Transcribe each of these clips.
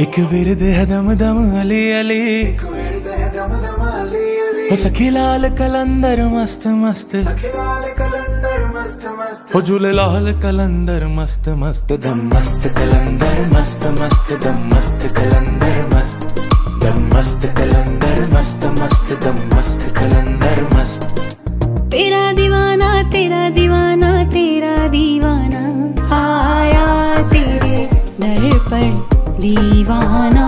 एक विरद है दम दम अली अली। हो सखी लाल कलंदर मस्त मस्त। हो झूले लाल कलंदर मस्त मस्त। दम मस्त कलंदर मस्त मस्त दम मस्त कलंदर मस्त। दम मस्त कलंदर मस्त मस्त दम मस्त कलंदर मस्त। तेरा दीवाना तेरा दीवाना। पर दीवाना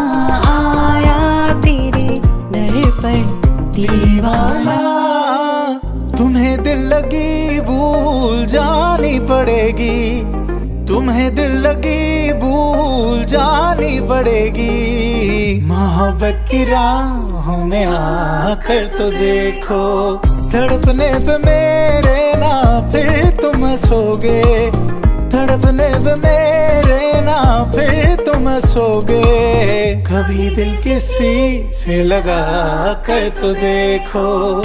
आया तेरे दर पर। दीवाना, तुम्हें दिल लगी भूल जानी पड़ेगी। तुम्हें दिल लगी भूल जानी पड़ेगी। मोहब्बत की राहों में आकर तो देखो, तड़पने पे मेरे ना फिर तुम सोगे। तड़पने पे मेरे ना, फिर तुम सोगे। कभी दिल किसी से लगा कर तो देखो।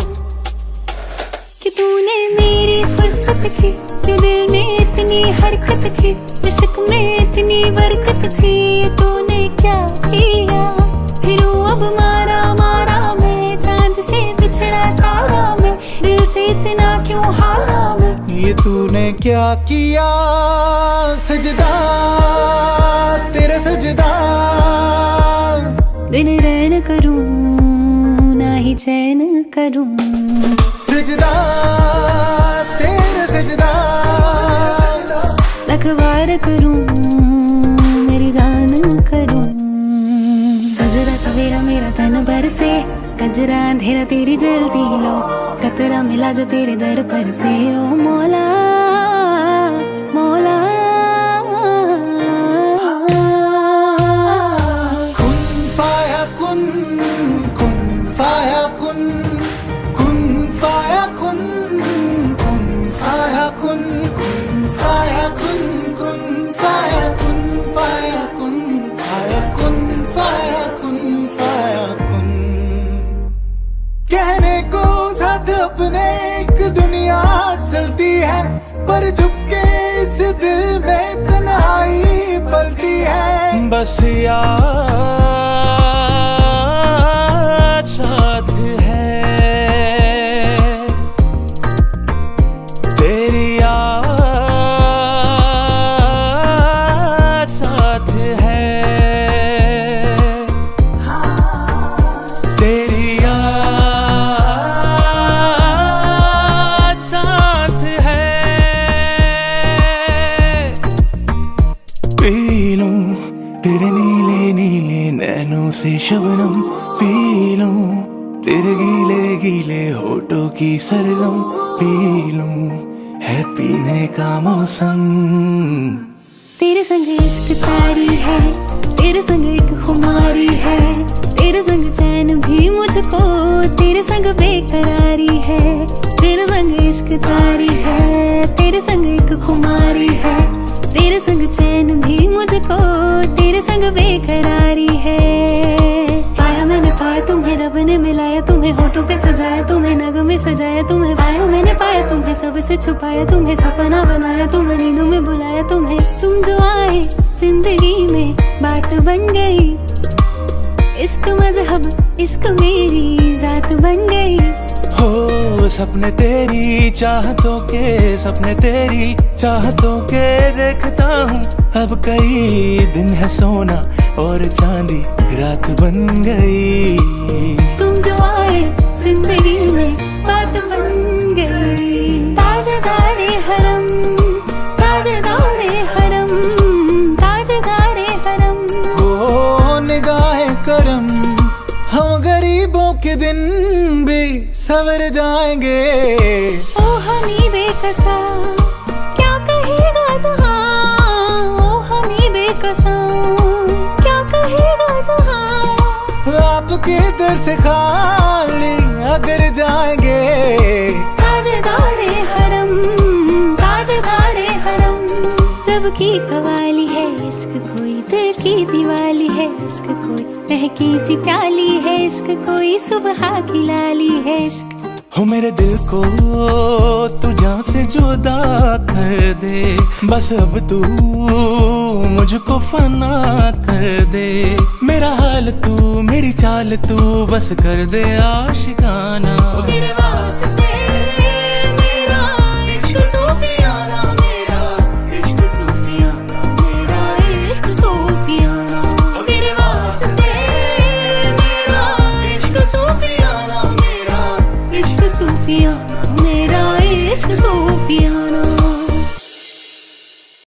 कि तूने मेरी फुर्सत की, जो दिल में इतनी हरकत की, इश्क में इतनी बरकत तूने क्या किया? सजदा तेरा सजदा। दिन रैन करूँ ना ही चैन करूँ। सजदा तेरा सजदा। लखवार करूँ मेरी जान करूँ। सजरा सवेरा मेरा तन भर से कजरा अंधेरा तेरी जल्दी लो। कतरा मिला जो तेरे दर पर से ओ मौला फाया कुन कुन। साथ अपने एक दुनिया चलती है, पर झुपके इस दिल में तन्हाई पलती है। बस याद शबनम पी तेरे गीले गीले होठों की सरगम पी लूँ है पीने का मौसम। तेरे संग इश्क तारी है, तेरे संग एक खुमारी है, तेरे संग चैन भी मुझको, तेरे संग बेकरारी है, तेरे संग इश्क तारी है। तुम्हें सजाया तुम्हें पाया मैंने पाया तुम्हें सबसे छुपाया तुम्हें सपना बनाया तुम्हें नींदों में बुलाया तुम्हें। तुम जो आए ज़िंदगी में बात बन गई। इश्क मज़हब इश्क मेरी जात बन गई। हो सपने तेरी चाहतों के सपने तेरी चाहतों के देखता हूँ। अब कई दिन है सोना और चांदी रात बन गई। तुम जो आए ज़िंदगी में बात बन गई। ताजदारे हरम ताजदारे हरम ताजदारे हरम। हो निगाह करम हम गरीबों के दिन भी सवर जाएँगे। ओ हमी बेकसा क्या कहेगा जहाँ? ओ हमी बेकसा क्या कहेगा जहाँ? आपके दर से खाली अगर जाएँगे। ताजदारे हरम ताजदारे हरम। रब की कवाली है इश्क कोई दिल की दिवाली है इश्क कोई महकी सी प्याली है इश्क कोई सुबह की लाली है इश्क। हो मेरे दिल को तू जहाँ से जुदा कर दे। बस अब तू मुझको फना कर दे। मेरा हाल तू मेरी चाल तू बस कर दे आशिकाना तेरे